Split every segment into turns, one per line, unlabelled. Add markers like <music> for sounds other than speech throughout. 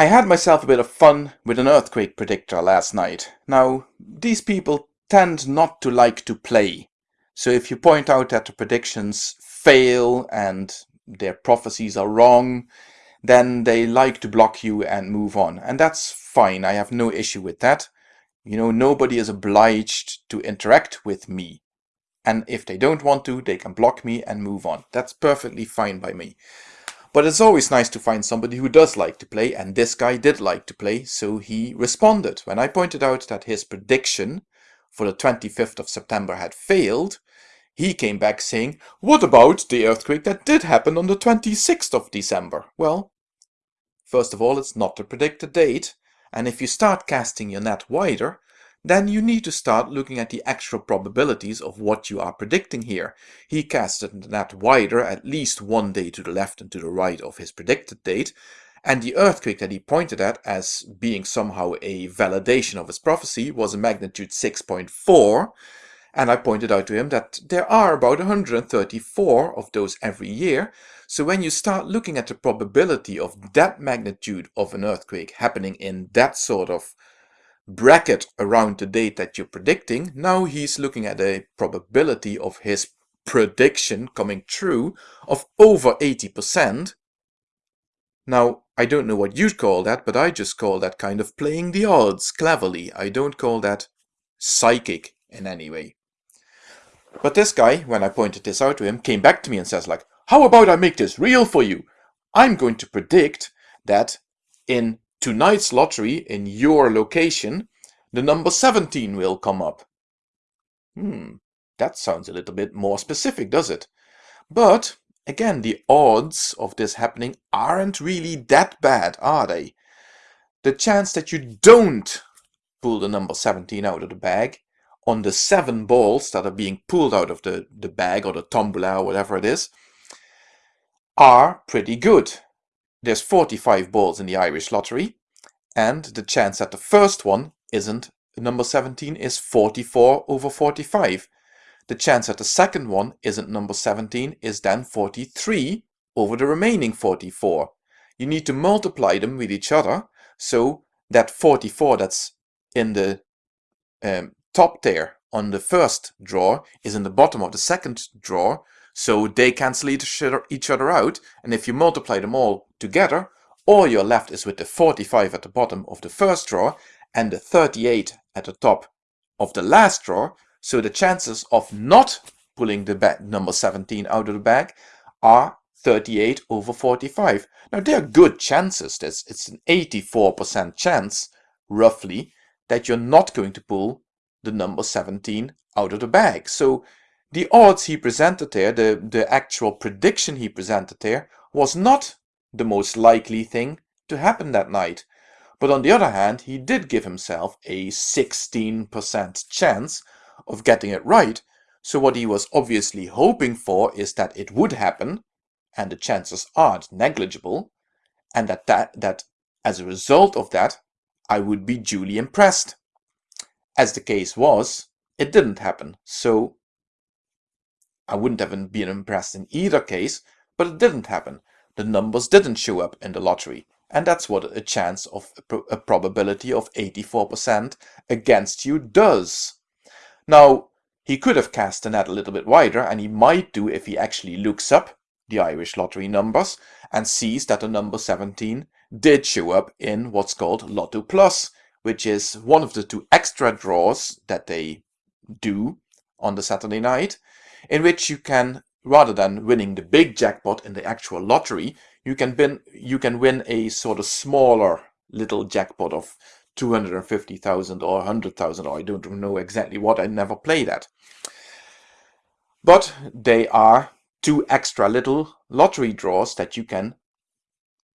I had myself a bit of fun with an earthquake predictor last night. Now, these people tend not to like to play. So if you point out that the predictions fail and their prophecies are wrong, then they like to block you and move on. And that's fine. I have no issue with that. You know, nobody is obliged to interact with me. And if they don't want to, they can block me and move on. That's perfectly fine by me. But it's always nice to find somebody who does like to play, and this guy did like to play, so he responded. When I pointed out that his prediction for the 25th of September had failed, he came back saying, what about the earthquake that did happen on the 26th of December? Well, first of all, it's not to the predicted date, and if you start casting your net wider, then you need to start looking at the actual probabilities of what you are predicting here. He casted the net wider at least one day to the left and to the right of his predicted date, and the earthquake that he pointed at as being somehow a validation of his prophecy was a magnitude 6.4, and I pointed out to him that there are about 134 of those every year, so when you start looking at the probability of that magnitude of an earthquake happening in that sort of bracket around the date that you're predicting, now he's looking at a probability of his prediction coming true of over 80%. Now, I don't know what you'd call that, but I just call that kind of playing the odds cleverly. I don't call that psychic in any way. But this guy, when I pointed this out to him, came back to me and says like, how about I make this real for you? I'm going to predict that in tonight's lottery in your location, the number 17 will come up. Hmm, that sounds a little bit more specific, does it? But, again, the odds of this happening aren't really that bad, are they? The chance that you don't pull the number 17 out of the bag on the seven balls that are being pulled out of the, the bag or the tombola or whatever it is are pretty good there's 45 balls in the Irish lottery, and the chance that the first one isn't number 17 is 44 over 45. The chance that the second one isn't number 17 is then 43 over the remaining 44. You need to multiply them with each other, so that 44 that's in the um, top there on the first drawer is in the bottom of the second drawer, so they cancel each other out, and if you multiply them all together, all you're left is with the 45 at the bottom of the first drawer and the 38 at the top of the last drawer, so the chances of not pulling the number 17 out of the bag are 38 over 45. Now they are good chances, There's, it's an 84% chance, roughly, that you're not going to pull the number 17 out of the bag. So the odds he presented there, the, the actual prediction he presented there, was not the most likely thing to happen that night. But on the other hand, he did give himself a 16% chance of getting it right. So what he was obviously hoping for is that it would happen, and the chances aren't negligible, and that, that, that as a result of that, I would be duly impressed. As the case was, it didn't happen, so I wouldn't have been impressed in either case, but it didn't happen. The numbers didn't show up in the lottery. And that's what a chance of a probability of 84% against you does. Now, he could have cast the net a little bit wider, and he might do if he actually looks up the Irish lottery numbers and sees that the number 17 did show up in what's called Lotto Plus, which is one of the two extra draws that they do on the Saturday night in which you can, rather than winning the big jackpot in the actual lottery, you can win, you can win a sort of smaller little jackpot of 250,000 or 100,000 or I don't know exactly what, I never play that. But they are two extra little lottery draws that you can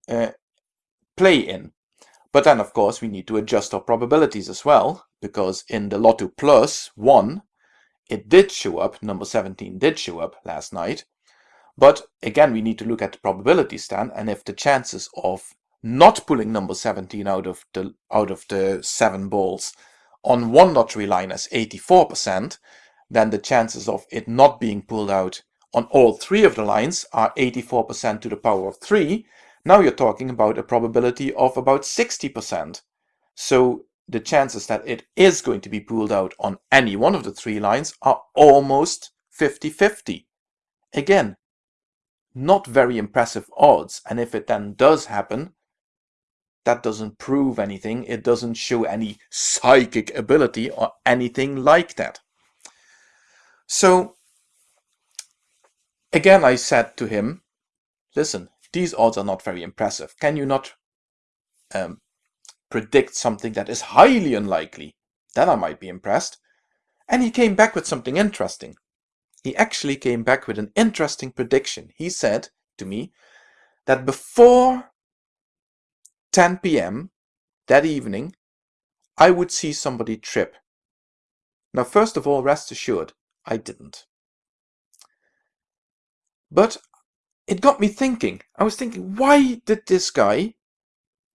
uh, play in. But then of course we need to adjust our probabilities as well, because in the Lotto Plus 1 it did show up, number 17 did show up last night. But again, we need to look at the probability stand and if the chances of not pulling number 17 out of the out of the seven balls on one lottery line is 84%, then the chances of it not being pulled out on all three of the lines are 84% to the power of 3. Now you're talking about a probability of about 60%. So the chances that it is going to be pulled out on any one of the three lines are almost 50-50. Again, not very impressive odds. And if it then does happen, that doesn't prove anything. It doesn't show any psychic ability or anything like that. So again, I said to him, listen, these odds are not very impressive. Can you not um, predict something that is highly unlikely? Then I might be impressed. And he came back with something interesting. He actually came back with an interesting prediction. He said to me that before 10 p.m. that evening, I would see somebody trip. Now, first of all, rest assured, I didn't. But it got me thinking. I was thinking, why did this guy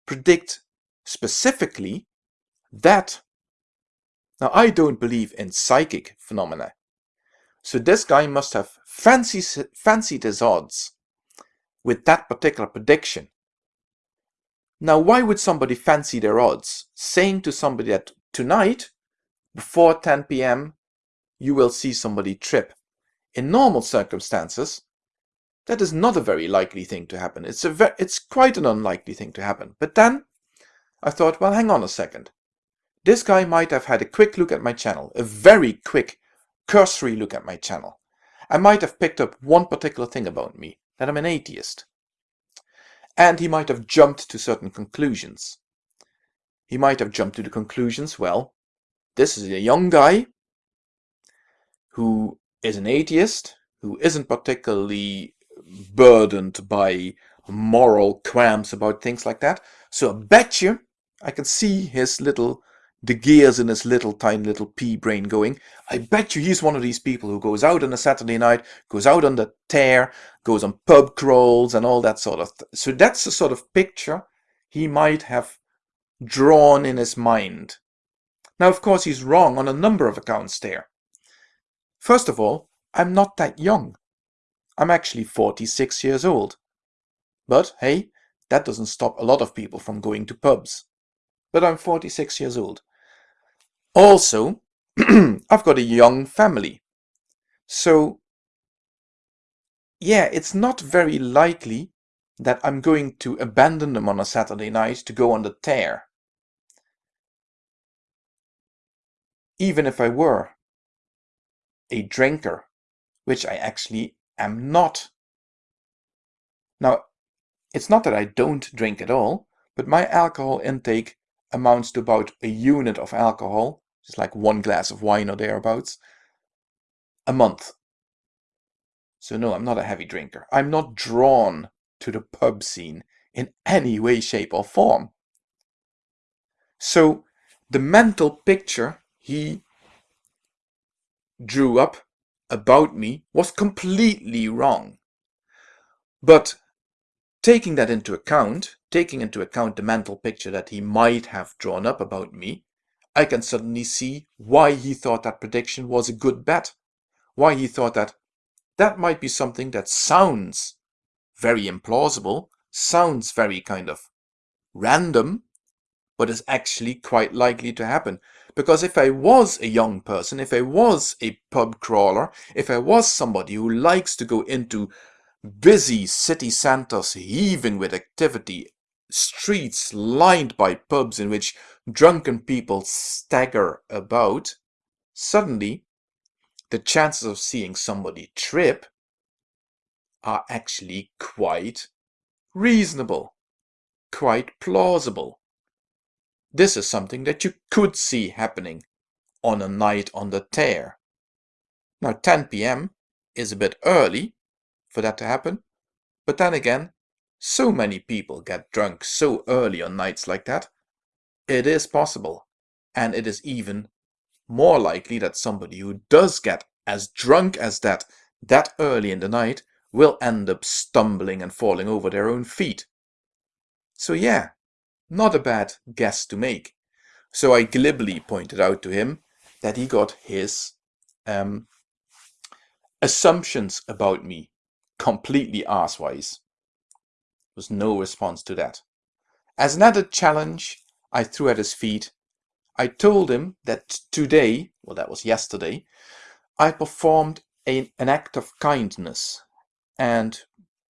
predict specifically that? Now, I don't believe in psychic phenomena. So this guy must have fancied, fancied his odds with that particular prediction. Now, why would somebody fancy their odds? Saying to somebody that tonight, before 10 p.m., you will see somebody trip. In normal circumstances, that is not a very likely thing to happen. It's, a it's quite an unlikely thing to happen. But then I thought, well, hang on a second. This guy might have had a quick look at my channel, a very quick, cursory look at my channel. I might have picked up one particular thing about me, that I'm an atheist. And he might have jumped to certain conclusions. He might have jumped to the conclusions, well, this is a young guy who is an atheist, who isn't particularly burdened by moral qualms about things like that. So I bet you I can see his little, the gears in his little tiny little pea brain going. I bet you he's one of these people who goes out on a Saturday night, goes out on the tear, goes on pub crawls and all that sort of. so that's the sort of picture he might have drawn in his mind. Now, of course, he's wrong on a number of accounts there. First of all, I'm not that young. I'm actually 46 years old. But hey, that doesn't stop a lot of people from going to pubs. But I'm 46 years old. Also, <clears throat> I've got a young family. So, yeah, it's not very likely that I'm going to abandon them on a Saturday night to go on the tear. Even if I were a drinker, which I actually am not. Now, it's not that I don't drink at all, but my alcohol intake amounts to about a unit of alcohol, just like one glass of wine or thereabouts, a month. So no, I'm not a heavy drinker. I'm not drawn to the pub scene in any way, shape or form. So the mental picture he drew up about me was completely wrong. But taking that into account, taking into account the mental picture that he might have drawn up about me, I can suddenly see why he thought that prediction was a good bet. Why he thought that that might be something that sounds very implausible, sounds very kind of random, but is actually quite likely to happen. Because if I was a young person, if I was a pub crawler, if I was somebody who likes to go into busy city centers heaving with activity, streets lined by pubs in which drunken people stagger about, suddenly the chances of seeing somebody trip are actually quite reasonable, quite plausible. This is something that you could see happening on a night on the tear. Now 10 p.m. is a bit early for that to happen, but then again, so many people get drunk so early on nights like that. It is possible, and it is even more likely that somebody who does get as drunk as that that early in the night will end up stumbling and falling over their own feet. So yeah, not a bad guess to make. So I glibly pointed out to him that he got his um, assumptions about me completely arsewise. Was no response to that. As an added challenge, I threw at his feet. I told him that today, well that was yesterday, I performed a, an act of kindness and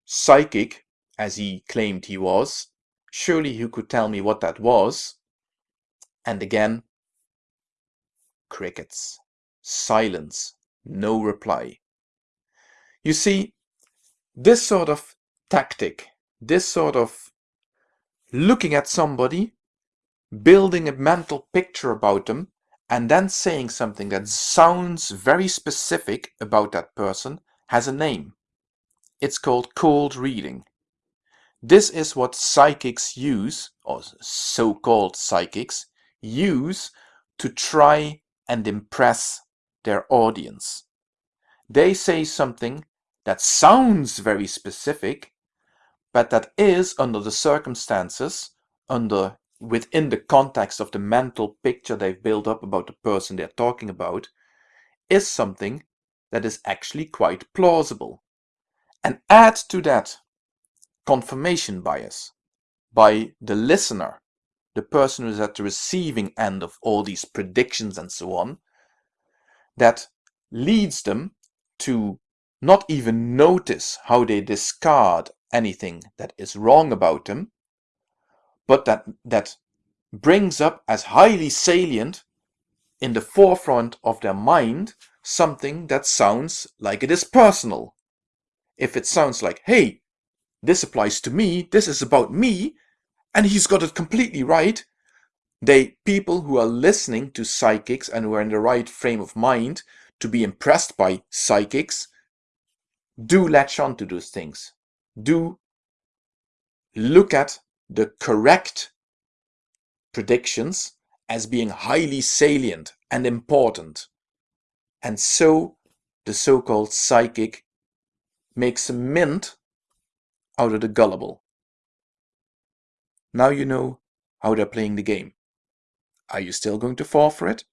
psychic, as he claimed he was, surely he could tell me what that was. And again, crickets, silence, no reply. You see, this sort of tactic, this sort of looking at somebody, building a mental picture about them, and then saying something that sounds very specific about that person has a name. It's called cold reading. This is what psychics use, or so-called psychics, use to try and impress their audience. They say something that sounds very specific, but that is under the circumstances, under within the context of the mental picture they've built up about the person they're talking about, is something that is actually quite plausible. And add to that confirmation bias by the listener, the person who's at the receiving end of all these predictions and so on, that leads them to not even notice how they discard anything that is wrong about them, but that, that brings up as highly salient in the forefront of their mind something that sounds like it is personal. If it sounds like, hey, this applies to me, this is about me, and he's got it completely right, they people who are listening to psychics and who are in the right frame of mind to be impressed by psychics do latch on to those things. Do look at the correct predictions as being highly salient and important. And so the so-called psychic makes a mint out of the gullible. Now you know how they're playing the game. Are you still going to fall for it?